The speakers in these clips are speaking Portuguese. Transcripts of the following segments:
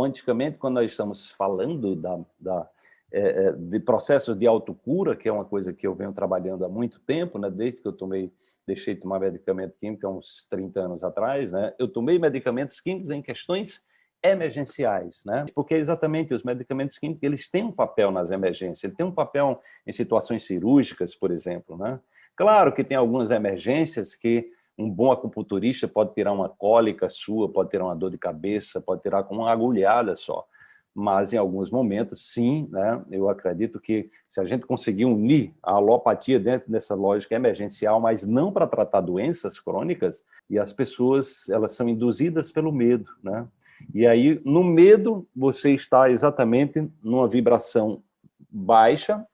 quanticamente, quando nós estamos falando da, da é, é, de processos de autocura, que é uma coisa que eu venho trabalhando há muito tempo, né, desde que eu tomei, deixei de tomar medicamento químico há uns 30 anos atrás, né, eu tomei medicamentos químicos em questões emergenciais, né? Porque exatamente os medicamentos químicos eles têm um papel nas emergências, tem um papel em situações cirúrgicas, por exemplo, né? Claro que tem algumas emergências que um bom acupunturista pode tirar uma cólica sua, pode tirar uma dor de cabeça, pode tirar com uma agulhada só mas em alguns momentos, sim, né, eu acredito que se a gente conseguir unir a alopatia dentro dessa lógica emergencial, mas não para tratar doenças crônicas, e as pessoas elas são induzidas pelo medo. Né? E aí, no medo, você está exatamente numa vibração baixa,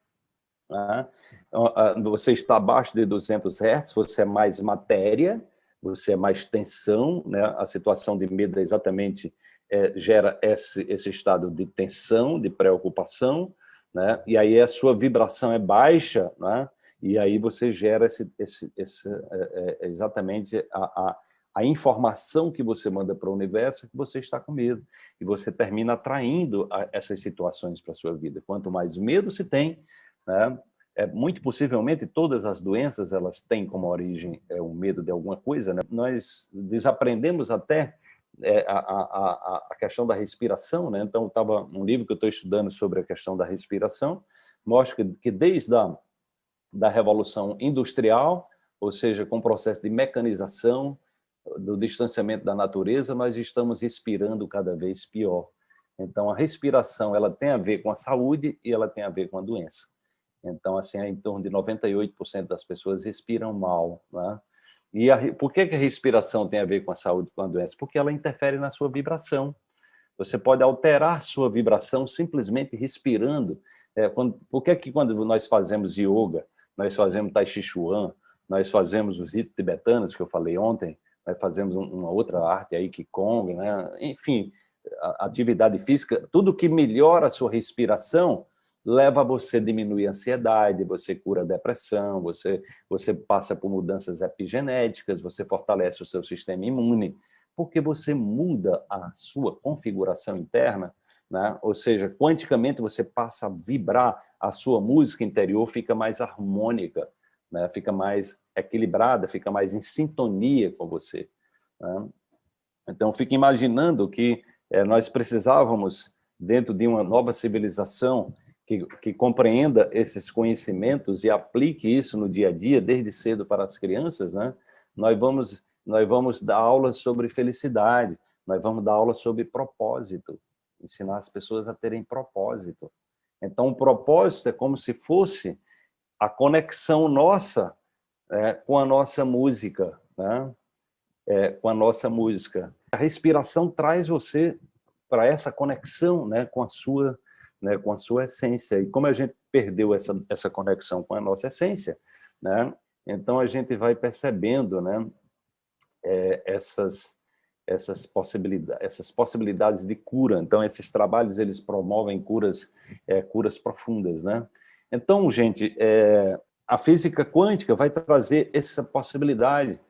né? você está abaixo de 200 Hz, você é mais matéria, você é mais tensão, né? a situação de medo é exatamente é, gera esse, esse estado de tensão, de preocupação, né? e aí a sua vibração é baixa, né? e aí você gera esse, esse, esse é, é, exatamente a, a, a, informação que você manda para o universo que você está com medo, e você termina atraindo a, essas situações para a sua vida. Quanto mais medo se tem, né? é, muito possivelmente todas as doenças elas têm como origem é, o medo de alguma coisa, né? nós desaprendemos até é, a, a, a, questão da respiração, né? então estava um livro que eu estou estudando sobre a questão da respiração, mostra que, que desde a da Revolução Industrial, ou seja, com o processo de mecanização, do distanciamento da natureza, nós estamos respirando cada vez pior. Então, a respiração ela tem a ver com a saúde e ela tem a ver com a doença. Então, assim, em torno de 98% das pessoas respiram mal. Né? E a, por que, que a respiração tem a ver com a saúde com a doença? Porque ela interfere na sua vibração. Você pode alterar sua vibração simplesmente respirando. É, quando, por que, que quando nós fazemos yoga, nós fazemos tai chi chuan, nós fazemos os ritos tibetanos, que eu falei ontem, nós fazemos uma outra arte aí, Qigong, né? enfim, atividade física, tudo que melhora a sua respiração leva você a diminuir a ansiedade, você cura a depressão, você, você passa por mudanças epigenéticas, você fortalece o seu sistema imune, porque você muda a sua configuração interna, né? ou seja, quanticamente você passa a vibrar, a sua música interior fica mais harmônica, né? fica mais equilibrada, fica mais em sintonia com você. Né? Então, fique imaginando que é, nós precisávamos, dentro de uma nova civilização, que, que, compreenda esses conhecimentos e aplique isso no dia a dia, desde cedo para as crianças, né? nós, vamos, nós vamos dar aulas sobre felicidade, nós vamos dar aulas sobre propósito, ensinar as pessoas a terem propósito. Então, o propósito é como se fosse a conexão nossa é, com a nossa música, né? É, com a nossa música. A respiração traz você para essa conexão né, com a sua né, com a sua essência. E como a gente perdeu essa, essa conexão com a nossa essência, né, então a gente vai percebendo né, é, essas, essas, possibilidades, essas possibilidades de cura. Então, esses trabalhos eles promovem curas, é, curas profundas. Né? Então, gente, é, a física quântica vai trazer essa possibilidade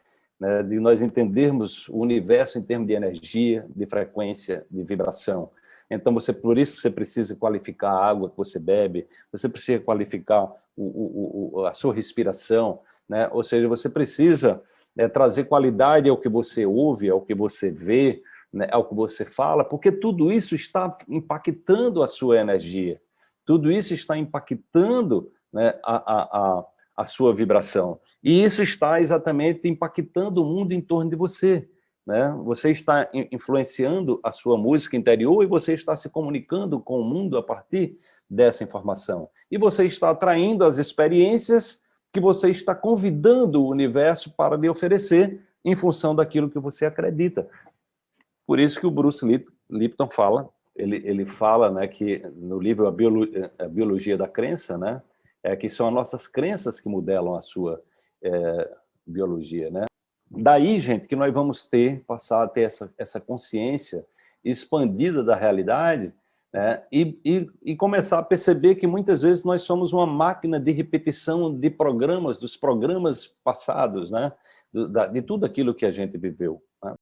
né, de nós entendermos o universo em termos de energia, de frequência, de vibração. Então, você, por isso você precisa qualificar a água que você bebe, você precisa qualificar o, o, o, a sua respiração, né? ou seja, você precisa né, trazer qualidade ao que você ouve, ao que você vê, né, ao que você fala, porque tudo isso está impactando a sua energia, tudo isso está impactando né, a, a, a, a sua vibração. E isso está exatamente impactando o mundo em torno de você né? Você está influenciando a sua música interior e você está se comunicando com o mundo a partir dessa informação. E você está atraindo as experiências que você está convidando o universo para lhe oferecer em função daquilo que você acredita. Por isso que o Bruce Lipton fala, ele, ele fala né, que no livro a, Biolo, a Biologia da Crença, né, é que são as nossas crenças que modelam a sua é, biologia. Né? Daí, gente, que nós vamos ter, passar a ter essa, essa consciência expandida da realidade né? e, e, e, começar a perceber que muitas vezes nós somos uma máquina de repetição de programas, dos programas passados, né? de, de tudo aquilo que a gente viveu.